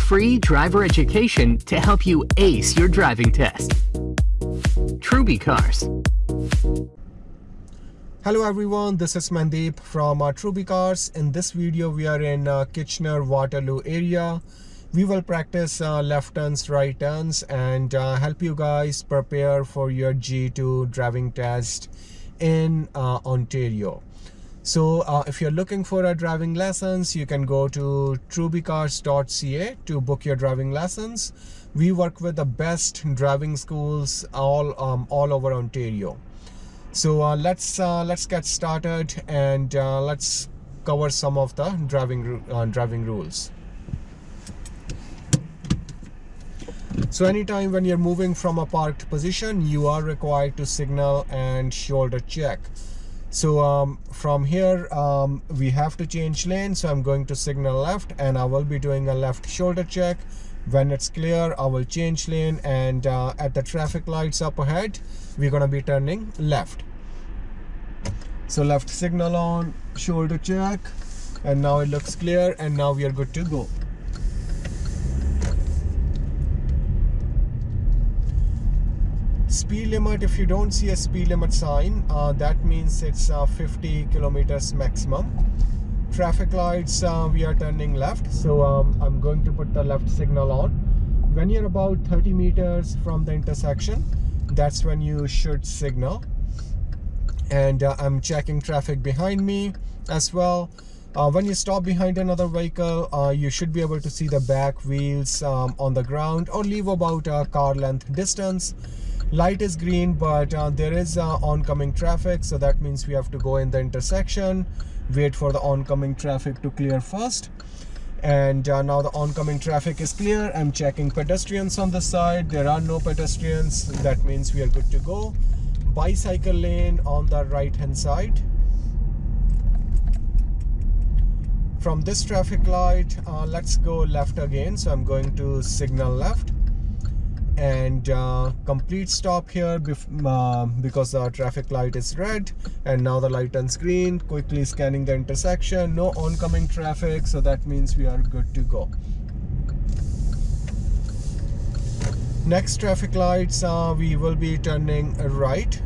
Free driver education to help you ace your driving test. Truby Cars. Hello everyone, this is Mandeep from uh, Truby Cars. In this video, we are in uh, Kitchener-Waterloo area. We will practice uh, left turns, right turns and uh, help you guys prepare for your G2 driving test in uh, Ontario. So uh, if you're looking for a driving lessons, you can go to trubycars.ca to book your driving lessons. We work with the best driving schools all um, all over Ontario. So uh, let's uh, let's get started and uh, let's cover some of the driving uh, driving rules. So anytime when you're moving from a parked position, you are required to signal and shoulder check so um, from here um, we have to change lane. So I'm going to signal left and I will be doing a left shoulder check. When it's clear I will change lane and uh, at the traffic lights up ahead we're gonna be turning left. So left signal on shoulder check. And now it looks clear and now we are good to go speed limit if you don't see a speed limit sign uh, that means it's uh, 50 kilometers maximum. Traffic lights uh, we are turning left so um, I'm going to put the left signal on. When you're about 30 meters from the intersection that's when you should signal. And uh, I'm checking traffic behind me as well. Uh, when you stop behind another vehicle uh, you should be able to see the back wheels um, on the ground or leave about a car length distance light is green but uh, there is uh, oncoming traffic so that means we have to go in the intersection wait for the oncoming traffic to clear first. And uh, now the oncoming traffic is clear. I'm checking pedestrians on the side. There are no pedestrians. That means we are good to go. Bicycle lane on the right hand side. From this traffic light uh, let's go left again. So i'm going to signal left and uh, complete stop here uh, because the traffic light is red and now the light turns green. Quickly scanning the intersection. No oncoming traffic so that means we are good to go. Next traffic lights uh, we will be turning right.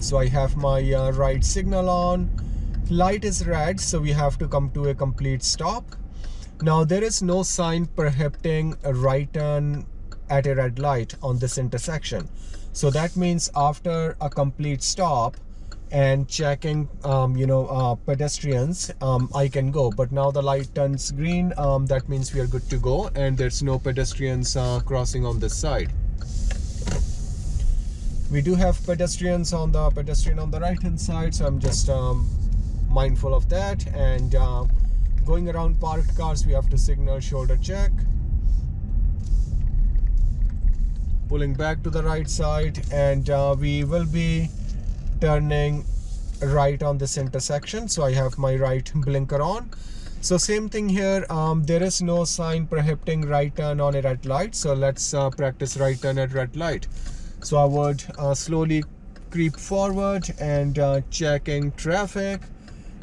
So I have my uh, right signal on. Light is red so we have to come to a complete stop now there is no sign prohibiting a right turn at a red light on this intersection. So that means after a complete stop and checking, um, you know, uh, pedestrians, um, I can go. But now the light turns green, um, that means we are good to go and there's no pedestrians uh, crossing on this side. We do have pedestrians on the pedestrian on the right hand side, so I'm just um, mindful of that and uh, going around parked cars we have to signal shoulder check. Pulling back to the right side and uh, we will be turning right on this intersection so I have my right blinker on. So same thing here um, there is no sign prohibiting right turn on a red light so let's uh, practice right turn at red light. So I would uh, slowly creep forward and uh, checking traffic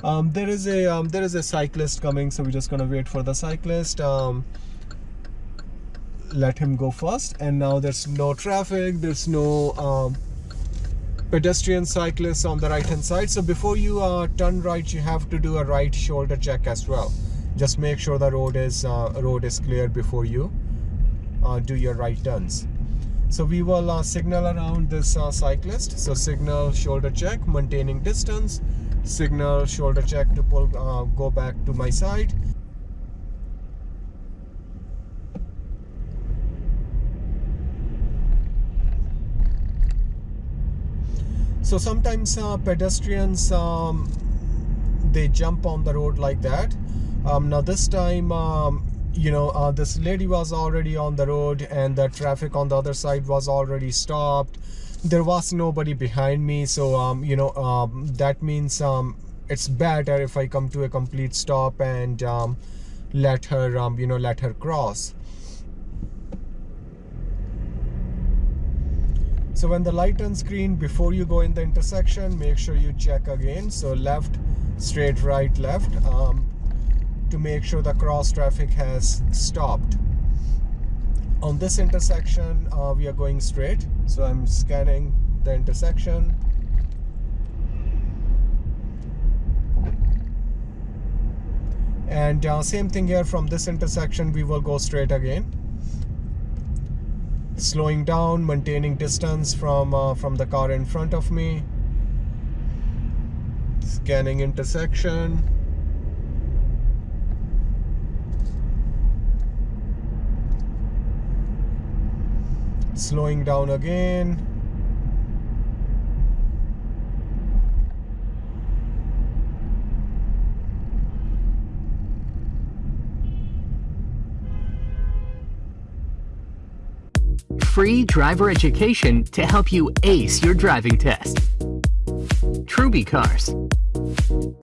um, there is a um, there is a cyclist coming so we're just gonna wait for the cyclist. Um, let him go first. And now there's no traffic there's no um, pedestrian cyclists on the right hand side. So before you uh, turn right you have to do a right shoulder check as well. Just make sure the road is uh, road is clear before you uh, do your right turns. So we will uh, signal around this uh, cyclist. So signal shoulder check maintaining distance signal shoulder check to pull uh, go back to my side. So sometimes uh, pedestrians um, they jump on the road like that. Um, now this time um, you know uh, this lady was already on the road and the traffic on the other side was already stopped there was nobody behind me so um, you know um, that means um, it's better if I come to a complete stop and um, let her um, you know let her cross. So when the light turns green before you go in the intersection make sure you check again. So left straight right left um, to make sure the cross traffic has stopped on this intersection uh, we are going straight. So I'm scanning the intersection. And uh, same thing here from this intersection we will go straight again. Slowing down maintaining distance from uh, from the car in front of me. Scanning intersection slowing down again Free driver education to help you ace your driving test. Truby Cars.